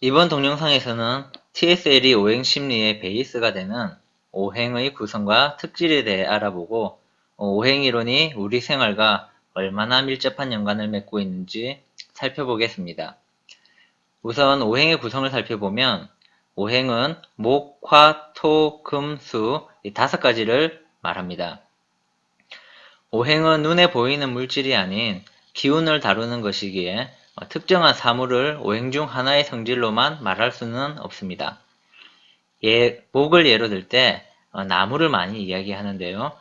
이번 동영상에서는 TSL이 오행 심리의 베이스가 되는 오행의 구성과 특질에 대해 알아보고 어, 오행 이론이 우리 생활과 얼마나 밀접한 연관을 맺고 있는지 살펴보겠습니다. 우선 오행의 구성을 살펴보면 오행은 목, 화, 토, 금, 수 이 다섯 가지를 말합니다. 오행은 눈에 보이는 물질이 아닌 기운을 다루는 것이기에 어, 특정한 사물을 오행 중 하나의 성질로만 말할 수는 없습니다. 예, 목을 예로 들때 어, 나무를 많이 이야기하는데요.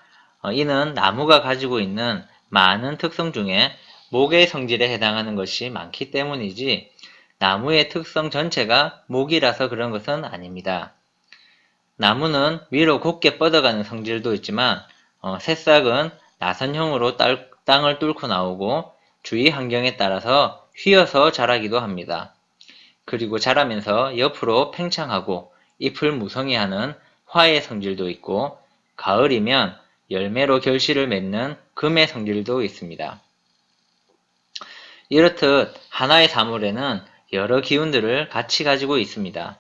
어, 이는 나무가 가지고 있는 많은 특성 중에 목의 성질에 해당하는 것이 많기 때문이지 나무의 특성 전체가 목이라서 그런 것은 아닙니다. 나무는 위로 곧게 뻗어가는 성질도 있지만 어, 새싹은 나선형으로 딸, 땅을 뚫고 나오고 주위 환경에 따라서 휘어서 자라기도 합니다. 그리고 자라면서 옆으로 팽창하고 잎을 무성히하는 화의 성질도 있고 가을이면 열매로 결실을 맺는 금의 성질도 있습니다. 이렇듯 하나의 사물에는 여러 기운들을 같이 가지고 있습니다.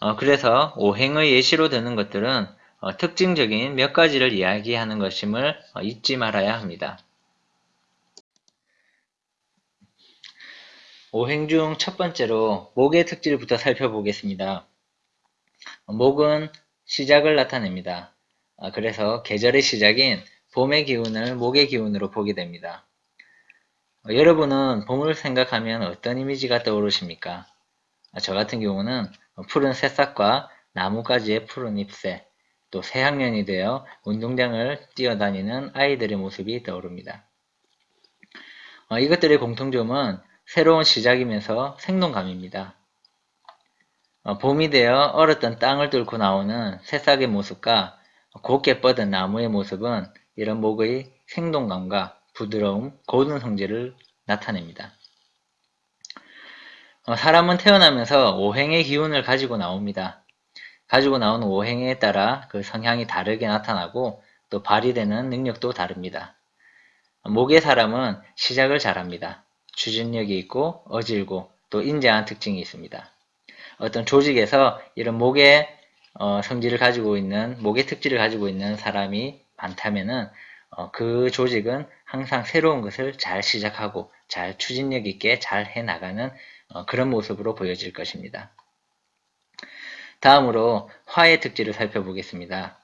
어, 그래서 오행의 예시로 드는 것들은 어, 특징적인 몇 가지를 이야기하는 것임을 어, 잊지 말아야 합니다. 오행 중 첫 번째로 목의 특질부터 살펴보겠습니다. 목은 시작을 나타냅니다. 아, 그래서 계절의 시작인 봄의 기운을 목의 기운으로 보게 됩니다. 어, 여러분은 봄을 생각하면 어떤 이미지가 떠오르십니까? 아, 저 같은 경우는 푸른 새싹과 나뭇가지의 푸른 잎새, 또 새학년이 되어 운동장을 뛰어다니는 아이들의 모습이 떠오릅니다. 어, 이것들의 공통점은 새로운 시작이면서 생동감입니다. 어, 봄이 되어 얼었던 땅을 뚫고 나오는 새싹의 모습과 곱게 뻗은 나무의 모습은 이런 목의 생동감과 부드러움, 고든 성질을 나타냅니다. 어, 사람은 태어나면서 오행의 기운을 가지고 나옵니다. 가지고 나온 오행에 따라 그 성향이 다르게 나타나고 또 발휘되는 능력도 다릅니다. 목의 사람은 시작을 잘합니다. 추진력이 있고 어질고 또 인자한 특징이 있습니다. 어떤 조직에서 이런 목의 어, 성질을 가지고 있는 목의 특질을 가지고 있는 사람이 많다면은 어, 그 조직은 항상 새로운 것을 잘 시작하고 잘 추진력 있게 잘 해나가는 어, 그런 모습으로 보여질 것입니다. 다음으로 화의 특질을 살펴보겠습니다.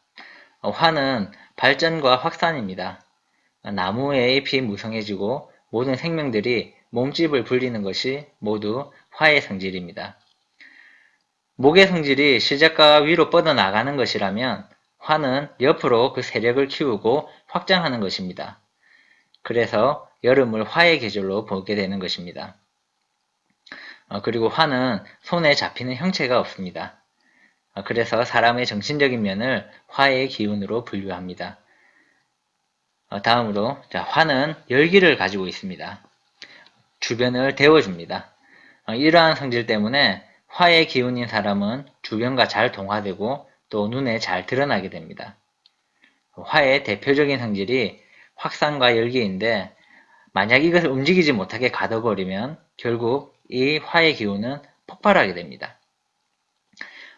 어, 화는 발전과 확산입니다. 나무의 잎이 무성해지고 모든 생명들이 몸집을 불리는 것이 모두 화의 성질입니다. 목의 성질이 시작과 위로 뻗어나가는 것이라면 화는 옆으로 그 세력을 키우고 확장하는 것입니다. 그래서 여름을 화의 계절로 보게 되는 것입니다. 어, 그리고 화는 손에 잡히는 형체가 없습니다. 어, 그래서 사람의 정신적인 면을 화의 기운으로 분류합니다. 어, 다음으로 자, 화는 열기를 가지고 있습니다. 주변을 데워줍니다. 이러한 성질 때문에 화의 기운인 사람은 주변과 잘 동화되고 또 눈에 잘 드러나게 됩니다. 화의 대표적인 성질이 확산과 열기인데 만약 이것을 움직이지 못하게 가둬버리면 결국 이 화의 기운은 폭발하게 됩니다.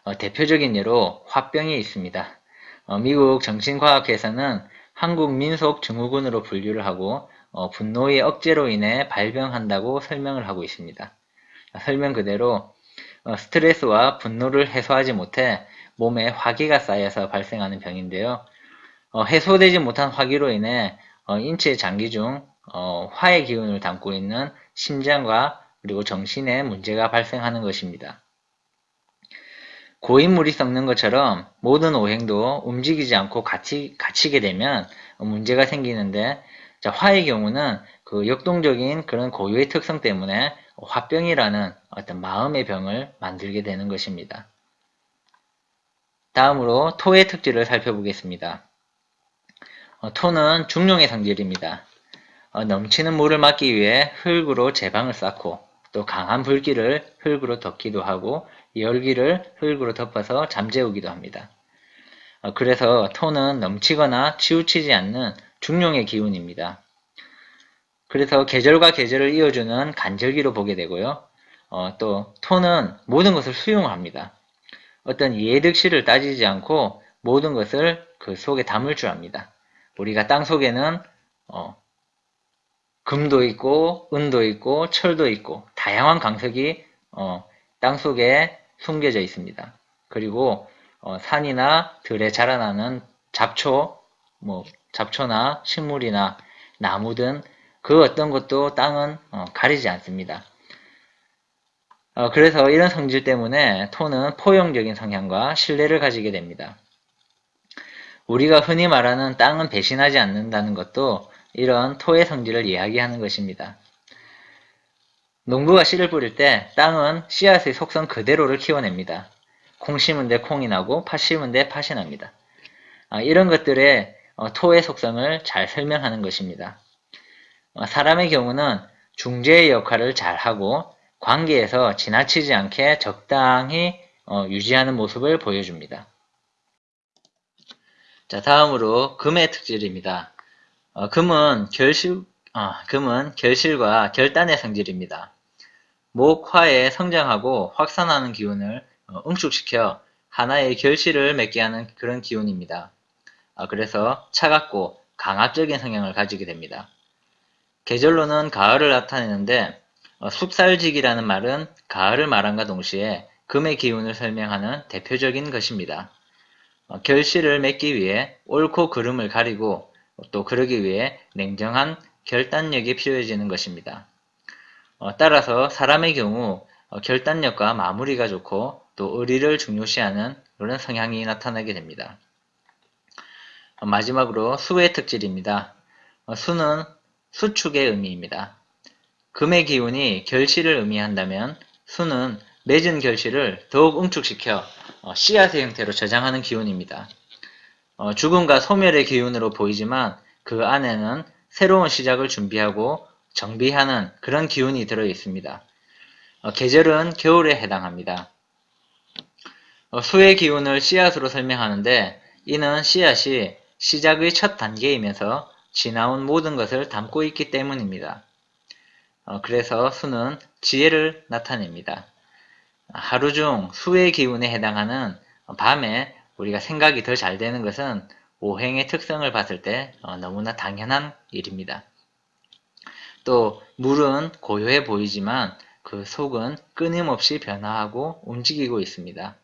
어, 대표적인 예로 화병이 있습니다. 어, 미국 정신과학회에서는 한국 민속 증후군으로 분류를 하고 어, 분노의 억제로 인해 발병한다고 설명을 하고 있습니다. 설명 그대로 어, 스트레스와 분노를 해소하지 못해 몸에 화기가 쌓여서 발생하는 병인데요. 어, 해소되지 못한 화기로 인해 어, 인체 장기 중 화의 기운을 담고 있는 심장과 그리고 정신에 문제가 발생하는 것입니다. 고인물이 썩는 것처럼 모든 오행도 움직이지 않고 갇히, 갇히게 되면 문제가 생기는데 자, 화의 경우는 그 역동적인 그런 고유의 특성 때문에 화병이라는 어떤 마음의 병을 만들게 되는 것입니다. 다음으로 토의 특질을 살펴보겠습니다. 어, 토는 중용의 성질입니다. 어, 넘치는 물을 막기 위해 흙으로 제방을 쌓고 또 강한 불길을 흙으로 덮기도 하고 열기를 흙으로 덮어서 잠재우기도 합니다. 어, 그래서 토는 넘치거나 치우치지 않는 중용의 기운입니다. 그래서 계절과 계절을 이어주는 간절기로 보게 되고요. 어, 또 토는 모든 것을 수용합니다. 어떤 예득실을 따지지 않고 모든 것을 그 속에 담을 줄 압니다. 우리가 땅 속에는 어, 금도 있고 은도 있고 철도 있고 다양한 강석이 어, 땅 속에 숨겨져 있습니다. 그리고 어, 산이나 들에 자라나는 잡초, 뭐 잡초나 식물이나 나무 등 그 어떤 것도 땅은 어, 가리지 않습니다. 어, 그래서 이런 성질 때문에 토는 포용적인 성향과 신뢰를 가지게 됩니다. 우리가 흔히 말하는 땅은 배신하지 않는다는 것도 이런 토의 성질을 이야기하는 것입니다. 농부가 씨를 뿌릴 때 땅은 씨앗의 속성 그대로를 키워냅니다. 콩 심은 데 콩이 나고 팥 심은 데 팥이 납니다. 아, 이런 것들의 어, 토의 속성을 잘 설명하는 것입니다. 어, 사람의 경우는 중재의 역할을 잘 하고 관계에서 지나치지 않게 적당히 어, 유지하는 모습을 보여줍니다. 자, 다음으로 금의 특질입니다. 어, 금은 결실, 어, 금은 결실과 결단의 성질입니다. 목, 화에 성장하고 확산하는 기운을 어, 응축시켜 하나의 결실을 맺게 하는 그런 기운입니다. 아, 그래서 차갑고 강압적인 성향을 가지게 됩니다. 계절로는 가을을 나타내는데 어, 숙살직이라는 말은 가을을 말함과 동시에 금의 기운을 설명하는 대표적인 것입니다. 어, 결실을 맺기 위해 옳고 그름을 가리고 또 그러기 위해 냉정한 결단력이 필요해지는 것입니다. 어, 따라서 사람의 경우 결단력과 마무리가 좋고 또 의리를 중요시하는 그런 성향이 나타나게 됩니다. 마지막으로 수의 특질입니다. 수는 수축의 의미입니다. 금의 기운이 결실을 의미한다면 수는 맺은 결실을 더욱 응축시켜 어, 씨앗의 형태로 저장하는 기운입니다. 어, 죽음과 소멸의 기운으로 보이지만 그 안에는 새로운 시작을 준비하고 정비하는 그런 기운이 들어 있습니다. 어, 계절은 겨울에 해당합니다. 수의 기운을 씨앗으로 설명하는데 이는 씨앗이 시작의 첫 단계이면서 지나온 모든 것을 담고 있기 때문입니다. 어, 그래서 수는 지혜를 나타냅니다. 하루 중 수의 기운에 해당하는 밤에 우리가 생각이 더잘 되는 것은 오행의 특성을 봤을 때 어, 너무나 당연한 일입니다. 또 물은 고요해 보이지만 그 속은 끊임없이 변화하고 움직이고 있습니다.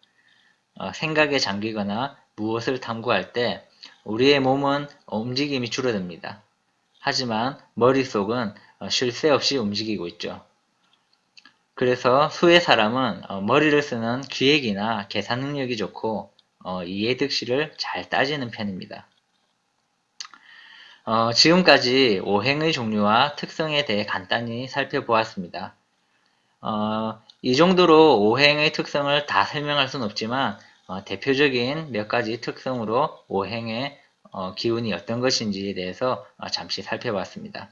어, 생각에 잠기거나 무엇을 탐구할 때 우리의 몸은 움직임이 줄어듭니다. 하지만 머릿속은 어, 쉴새 없이 움직이고 있죠. 그래서 수의 사람은 어, 머리를 쓰는 기획이나 계산 능력이 좋고 어, 이해득실을 잘 따지는 편입니다. 어, 지금까지 오행의 종류와 특성에 대해 간단히 살펴보았습니다. 어, 이 정도로 오행의 특성을 다 설명할 수는 없지만 어, 대표적인 몇 가지 특성으로 오행의 기운이 어떤 것인지에 대해서 잠시 살펴봤습니다.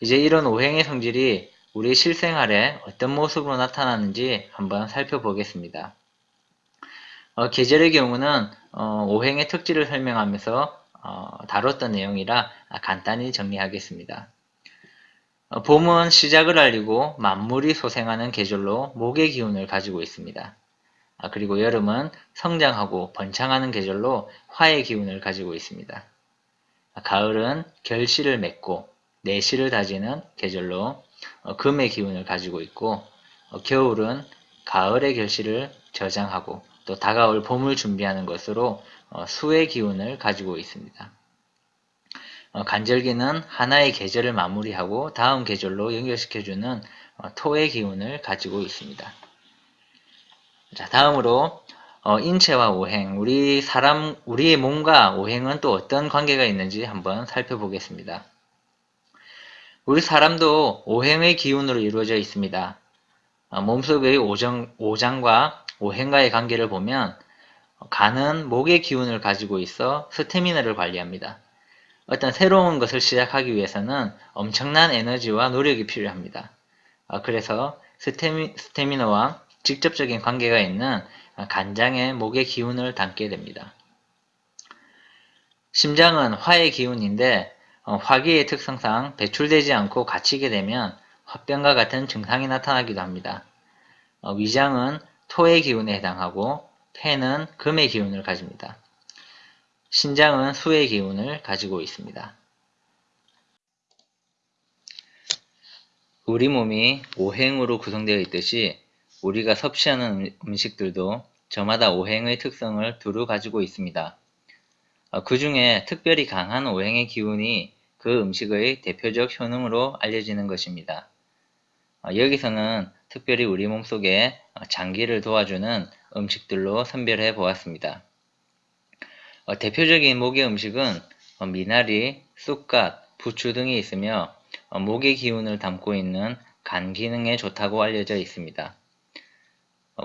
이제 이런 오행의 성질이 우리 실생활에 어떤 모습으로 나타나는지 한번 살펴보겠습니다. 어, 계절의 경우는 어, 오행의 특질을 설명하면서 어, 다뤘던 내용이라 간단히 정리하겠습니다. 어, 봄은 시작을 알리고 만물이 소생하는 계절로 목의 기운을 가지고 있습니다. 아, 그리고 여름은 성장하고 번창하는 계절로 화의 기운을 가지고 있습니다. 아, 가을은 결실을 맺고 내실을 다지는 계절로 어, 금의 기운을 가지고 있고 어, 겨울은 가을의 결실을 저장하고 또 다가올 봄을 준비하는 것으로 어, 수의 기운을 가지고 있습니다. 간절기는 하나의 계절을 마무리하고 다음 계절로 연결시켜주는 토의 기운을 가지고 있습니다. 자, 다음으로 인체와 오행, 우리 사람, 우리의 몸과 오행은 또 어떤 관계가 있는지 한번 살펴보겠습니다. 우리 사람도 오행의 기운으로 이루어져 있습니다. 어, 몸속의 오정, 오장과 오행과의 관계를 보면 간은 목의 기운을 가지고 있어 스태미너를 관리합니다. 어떤 새로운 것을 시작하기 위해서는 엄청난 에너지와 노력이 필요합니다. 어, 그래서 스태미, 스태미너와 직접적인 관계가 있는 간장의 목의 기운을 담게 됩니다. 심장은 화의 기운인데 어, 화기의 특성상 배출되지 않고 갇히게 되면 화병과 같은 증상이 나타나기도 합니다. 어, 위장은 토의 기운에 해당하고 폐는 금의 기운을 가집니다. 신장은 수의 기운을 가지고 있습니다. 우리 몸이 오행으로 구성되어 있듯이 우리가 섭취하는 음, 음식들도 저마다 오행의 특성을 두루 가지고 있습니다. 어, 그 중에 특별히 강한 오행의 기운이 그 음식의 대표적 효능으로 알려지는 것입니다. 어, 여기서는 특별히 우리 몸속에 어, 장기를 도와주는 음식들로 선별해 보았습니다. 대표적인 목의 음식은 미나리, 쑥갓, 부추 등이 있으며 목의 기운을 담고 있는 간 기능에 좋다고 알려져 있습니다.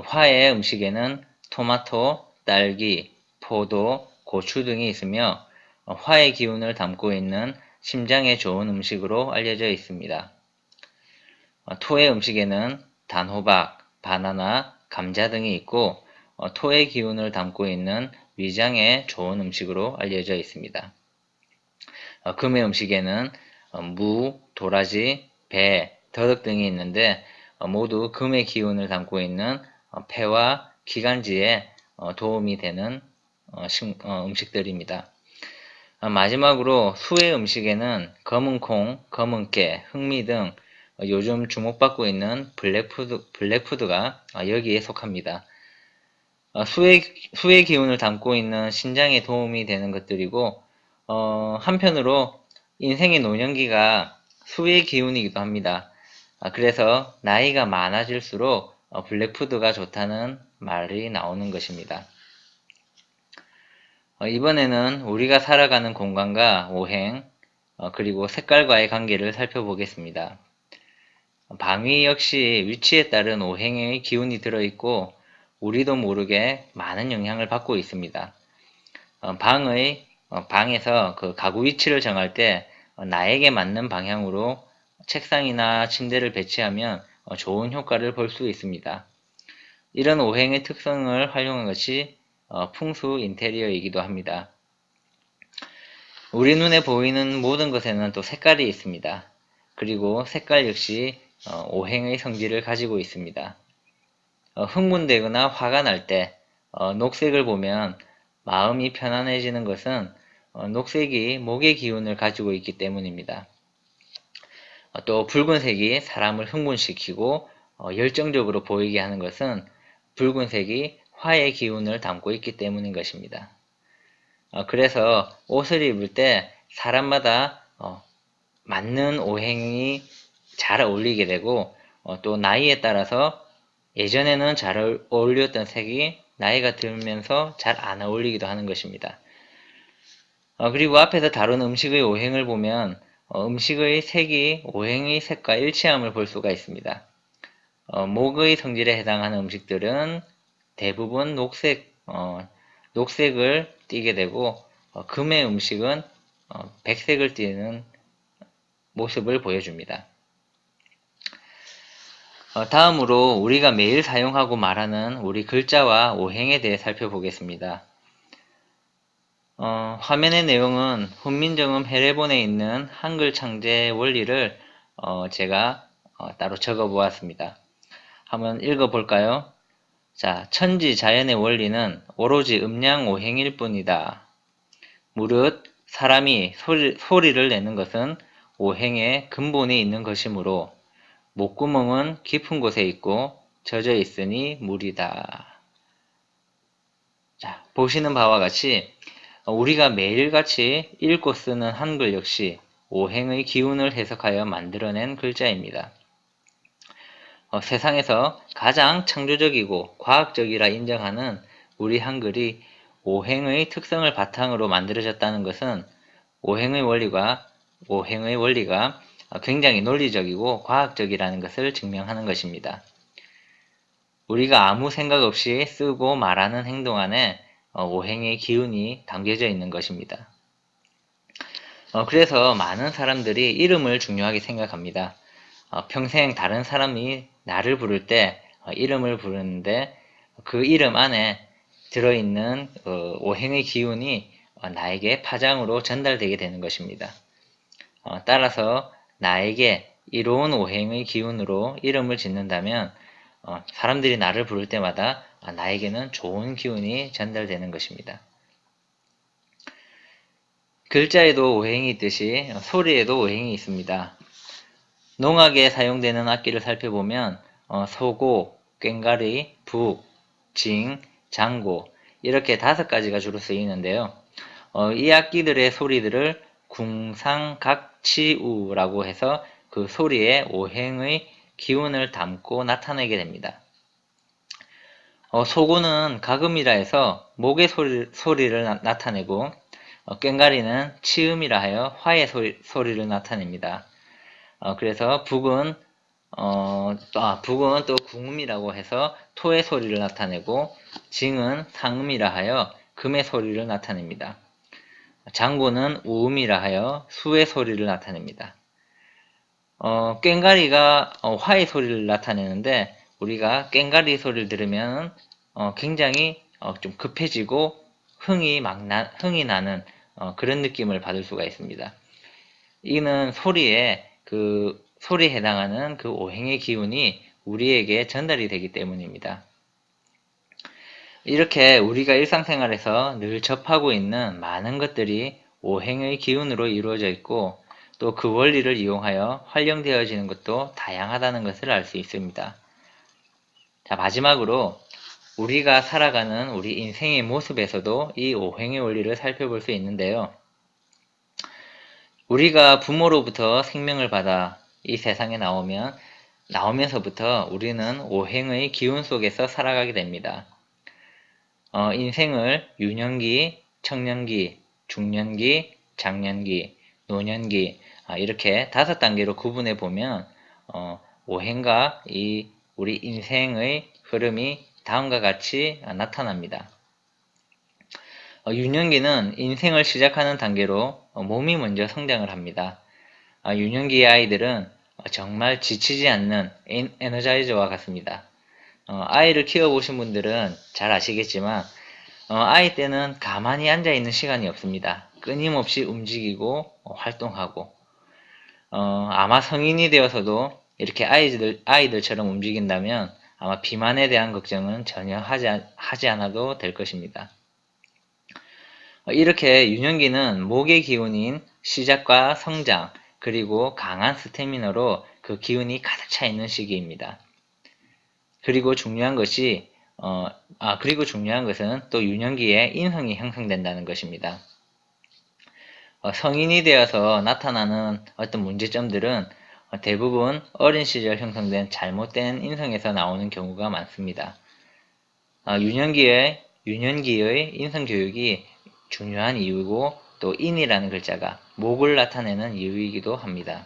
화의 음식에는 토마토, 딸기, 포도, 고추 등이 있으며 화의 기운을 담고 있는 심장에 좋은 음식으로 알려져 있습니다. 토의 음식에는 단호박, 바나나, 감자 등이 있고 토의 기운을 담고 있는 위장에 좋은 음식으로 알려져 있습니다. 금의 음식에는 무, 도라지, 배, 더덕 등이 있는데 모두 금의 기운을 담고 있는 폐와 기관지에 어, 도움이 되는 어, 어, 음식들입니다. 마지막으로 수의 음식에는 검은콩, 검은깨, 흑미 등 요즘 주목받고 있는 black food, black food가 여기에 속합니다. 수의, 수의 기운을 담고 있는 신장에 도움이 되는 것들이고 어, 한편으로 인생의 노년기가 수의 기운이기도 합니다. 그래서 나이가 많아질수록 블랙푸드가 좋다는 말이 나오는 것입니다. 어, 이번에는 우리가 살아가는 공간과 오행, 어, 그리고 색깔과의 관계를 살펴보겠습니다. 방위 역시 위치에 따른 오행의 기운이 들어있고 우리도 모르게 많은 영향을 받고 있습니다. 어, 방의 방에서 그 가구 위치를 정할 때 나에게 맞는 방향으로 책상이나 침대를 배치하면 좋은 효과를 볼 수 있습니다. 이런 오행의 특성을 활용한 것이 어, 풍수 인테리어이기도 합니다. 우리 눈에 보이는 모든 것에는 또 색깔이 있습니다. 그리고 색깔 역시 어, 오행의 성질을 가지고 있습니다. 어, 흥분되거나 화가 날 때 녹색을 보면 마음이 편안해지는 것은 녹색이 목의 기운을 가지고 있기 때문입니다. 또 붉은색이 사람을 흥분시키고 열정적으로 보이게 하는 것은 붉은색이 화의 기운을 담고 있기 때문인 것입니다. 어, 그래서 옷을 입을 때 사람마다 어, 맞는 오행이 잘 어울리게 되고 어, 또 나이에 따라서 예전에는 잘 어울렸던 색이 나이가 들면서 잘 안 어울리기도 하는 것입니다. 어, 그리고 앞에서 다룬 음식의 오행을 보면 어, 음식의 색이 오행의 색과 일치함을 볼 수가 있습니다. 어, 목의 성질에 해당하는 음식들은 대부분 녹색, 어, 녹색을 띠게 되고 어, 금의 음식은 어, 백색을 띠는 모습을 보여줍니다. 어, 다음으로 우리가 매일 사용하고 말하는 우리 글자와 오행에 대해 살펴보겠습니다. 어, 화면의 내용은 훈민정음 해례본에 있는 한글 창제 원리를 어, 제가 어, 따로 적어 보았습니다. 한번 읽어 볼까요? 자, 천지 자연의 원리는 오로지 음양오행일 뿐이다. 무릇 사람이 소리, 소리를 내는 것은 오행의 근본에 있는 것이므로 목구멍은 깊은 곳에 있고 젖어 있으니 물이다. 자, 보시는 바와 같이 우리가 매일같이 읽고 쓰는 한글 역시 오행의 기운을 해석하여 만들어낸 글자입니다. 어, 세상에서 가장 창조적이고 과학적이라 인정하는 우리 한글이 오행의 특성을 바탕으로 만들어졌다는 것은 오행의 원리가 오행의 원리가 굉장히 논리적이고 과학적이라는 것을 증명하는 것입니다. 우리가 아무 생각 없이 쓰고 말하는 행동 안에 어, 오행의 기운이 담겨져 있는 것입니다. 어, 그래서 많은 사람들이 이름을 중요하게 생각합니다. 평생 다른 사람이 나를 부를 때 어, 이름을 부르는데 그 이름 안에 들어있는 어, 오행의 기운이 어, 나에게 파장으로 전달되게 되는 것입니다. 따라서 나에게 이로운 오행의 기운으로 이름을 짓는다면 어, 사람들이 나를 부를 때마다 아, 나에게는 좋은 기운이 전달되는 것입니다. 글자에도 오행이 있듯이 소리에도 오행이 있습니다. 농악에 사용되는 악기를 살펴보면 어, 소고, 꽹가리, 북, 징, 장고 이렇게 다섯 가지가 주로 쓰이는데요. 어, 이 악기들의 소리들을 궁상각치우라고 해서 그 소리에 오행의 기운을 담고 나타내게 됩니다. 어, 소고는 가금이라 해서 목의 소리, 소리를 나, 타내고 어, 꽹가리는 치음이라 하여 화의 소리, 소리를 나타냅니다. 어, 그래서 북은 어, 아, 북은 또 궁음이라고 해서 토의 소리를 나타내고 징은 상음이라 하여 금의 소리를 나타냅니다. 장고는 우음이라 하여 수의 소리를 나타냅니다. 어, 꽹가리가 어, 화의 소리를 나타내는데 우리가 꽹가리 소리를 들으면 어, 굉장히 어, 좀 급해지고 흥이 막 나, 흥이 나는 어, 그런 느낌을 받을 수가 있습니다. 이는 소리에 그 소리에 해당하는 그 오행의 기운이 우리에게 전달이 되기 때문입니다. 이렇게 우리가 일상생활에서 늘 접하고 있는 많은 것들이 오행의 기운으로 이루어져 있고 또 그 원리를 이용하여 활용되어지는 것도 다양하다는 것을 알 수 있습니다. 자, 마지막으로 우리가 살아가는 우리 인생의 모습에서도 이 오행의 원리를 살펴볼 수 있는데요. 우리가 부모로부터 생명을 받아 이 세상에 나오면 나오면서부터 우리는 오행의 기운 속에서 살아가게 됩니다. 어, 인생을 유년기, 청년기, 중년기, 장년기, 노년기 아, 이렇게 다섯 단계로 구분해 보면 어, 오행과 이 우리 인생의 흐름이 다음과 같이 나타납니다. 어, 유년기는 인생을 시작하는 단계로 어, 몸이 먼저 성장을 합니다. 아, 유년기의 아이들은 정말 지치지 않는 에너자이저와 같습니다. 어, 아이를 키워보신 분들은 잘 아시겠지만 아이 때는 가만히 앉아있는 시간이 없습니다. 끊임없이 움직이고 활동하고 아마 성인이 되어서도 이렇게 아이들, 아이들처럼 움직인다면 아마 비만에 대한 걱정은 전혀 하지, 하지 않아도 될 것입니다. 이렇게 유년기는 목의 기운인 시작과 성장 그리고 강한 스태미너로 그 기운이 가득 차 있는 시기입니다. 그리고 중요한 것이 어, 아 그리고 중요한 것은 또 유년기에 인성이 형성된다는 것입니다. 어, 성인이 되어서 나타나는 어떤 문제점들은 대부분 어린 시절 형성된 잘못된 인성에서 나오는 경우가 많습니다. 어, 유년기의 유년기의 인성 교육이 중요한 이유고 또 인이라는 글자가 목을 나타내는 이유이기도 합니다.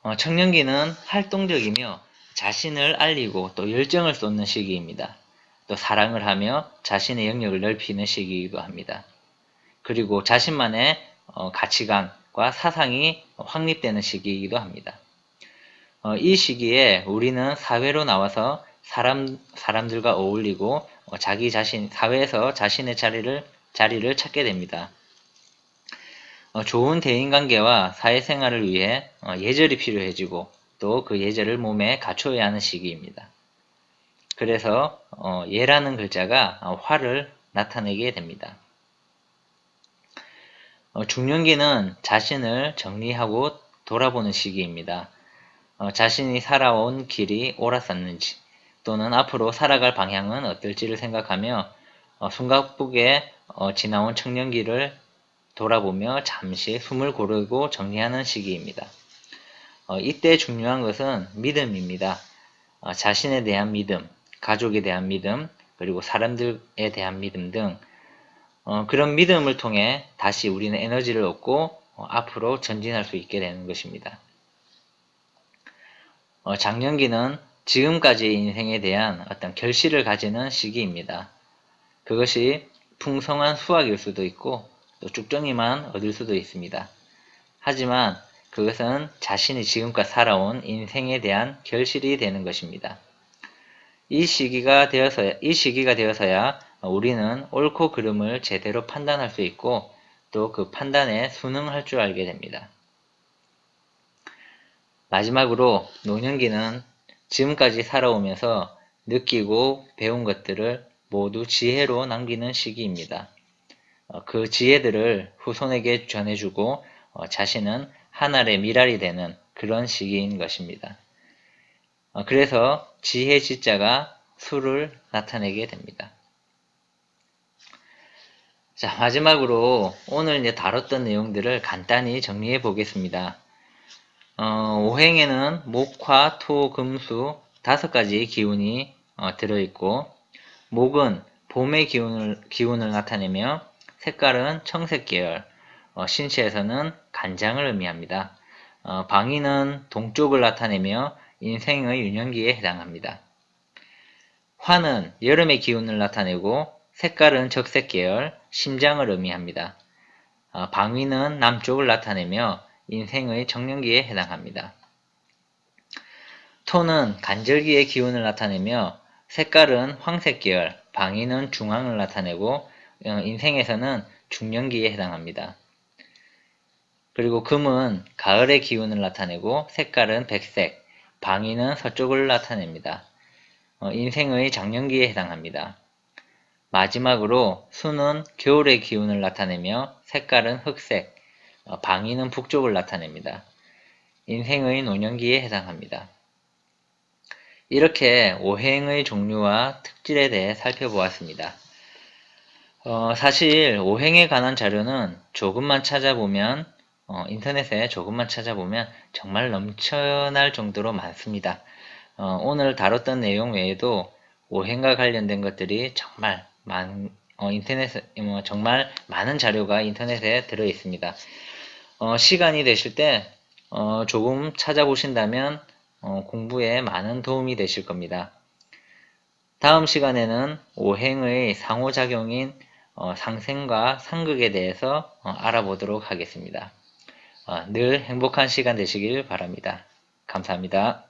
어, 청년기는 활동적이며 자신을 알리고 또 열정을 쏟는 시기입니다. 또 사랑을 하며 자신의 영역을 넓히는 시기이기도 합니다. 그리고 자신만의 어, 가치관과 사상이 확립되는 시기이기도 합니다. 어, 이 시기에 우리는 사회로 나와서 사람, 사람들과 어울리고 어, 자기 자신, 사회에서 자신의 자리를, 자리를 찾게 됩니다. 어, 좋은 대인관계와 사회생활을 위해 어, 예절이 필요해지고 또 그 예절을 몸에 갖춰야 하는 시기입니다. 그래서 예라는 글자가 화를 나타내게 됩니다. 중년기는 자신을 정리하고 돌아보는 시기입니다. 자신이 살아온 길이 옳았었는지 또는 앞으로 살아갈 방향은 어떨지를 생각하며 어, 숨가쁘게 어, 지나온 청년기를 돌아보며 잠시 숨을 고르고 정리하는 시기입니다. 어, 이때 중요한 것은 믿음입니다. 어, 자신에 대한 믿음, 가족에 대한 믿음, 그리고 사람들에 대한 믿음 등 어, 그런 믿음을 통해 다시 우리는 에너지를 얻고 어, 앞으로 전진할 수 있게 되는 것입니다. 장년기는 지금까지의 인생에 대한 어떤 결실을 가지는 시기입니다. 그것이 풍성한 수확일 수도 있고 또 쭉정이만 얻을 수도 있습니다. 하지만 그것은 자신이 지금껏 살아온 인생에 대한 결실이 되는 것입니다. 이 시기가 되어서 이 시기가 되어서야 우리는 옳고 그름을 제대로 판단할 수 있고 또 그 판단에 순응할 줄 알게 됩니다. 마지막으로 노년기는 지금까지 살아오면서 느끼고 배운 것들을 모두 지혜로 남기는 시기입니다. 어, 그 지혜들을 후손에게 전해주고 어, 자신은 하늘의 미랄이 되는 그런 시기인 것입니다. 어, 그래서 지혜 지자가 수를 나타내게 됩니다. 자, 마지막으로 오늘 이제 다뤘던 내용들을 간단히 정리해 보겠습니다. 어, 오행에는 목화, 토, 금수 다섯 가지 기운이 어, 들어있고 목은 봄의 기운을, 기운을 나타내며 색깔은 청색 계열, 어, 신체에서는 간장을 의미합니다. 어, 방위는 동쪽을 나타내며 인생의 유년기에 해당합니다. 화는 여름의 기운을 나타내고 색깔은 적색 계열, 심장을 의미합니다. 어, 방위는 남쪽을 나타내며 인생의 정년기에 해당합니다. 토는 간절기의 기운을 나타내며 색깔은 황색 계열, 방위는 중앙을 나타내고 어, 인생에서는 중년기에 해당합니다. 그리고 금은 가을의 기운을 나타내고 색깔은 백색, 방위는 서쪽을 나타냅니다. 어, 인생의 장년기에 해당합니다. 마지막으로 수는 겨울의 기운을 나타내며 색깔은 흑색, 어, 방위는 북쪽을 나타냅니다. 인생의 노년기에 해당합니다. 이렇게 오행의 종류와 특질에 대해 살펴보았습니다. 어, 사실 오행에 관한 자료는 조금만 찾아보면 어, 인터넷에 조금만 찾아보면 정말 넘쳐날 정도로 많습니다. 어, 오늘 다뤘던 내용 외에도 오행과 관련된 것들이 정말 많, 어, 인터넷에 뭐 정말 많은 자료가 인터넷에 들어 있습니다. 어, 시간이 되실 때 어, 조금 찾아보신다면 공부에 많은 도움이 되실 겁니다. 다음 시간에는 오행의 상호작용인 어, 상생과 상극에 대해서 어, 알아보도록 하겠습니다. 어, 늘 행복한 시간 되시길 바랍니다. 감사합니다.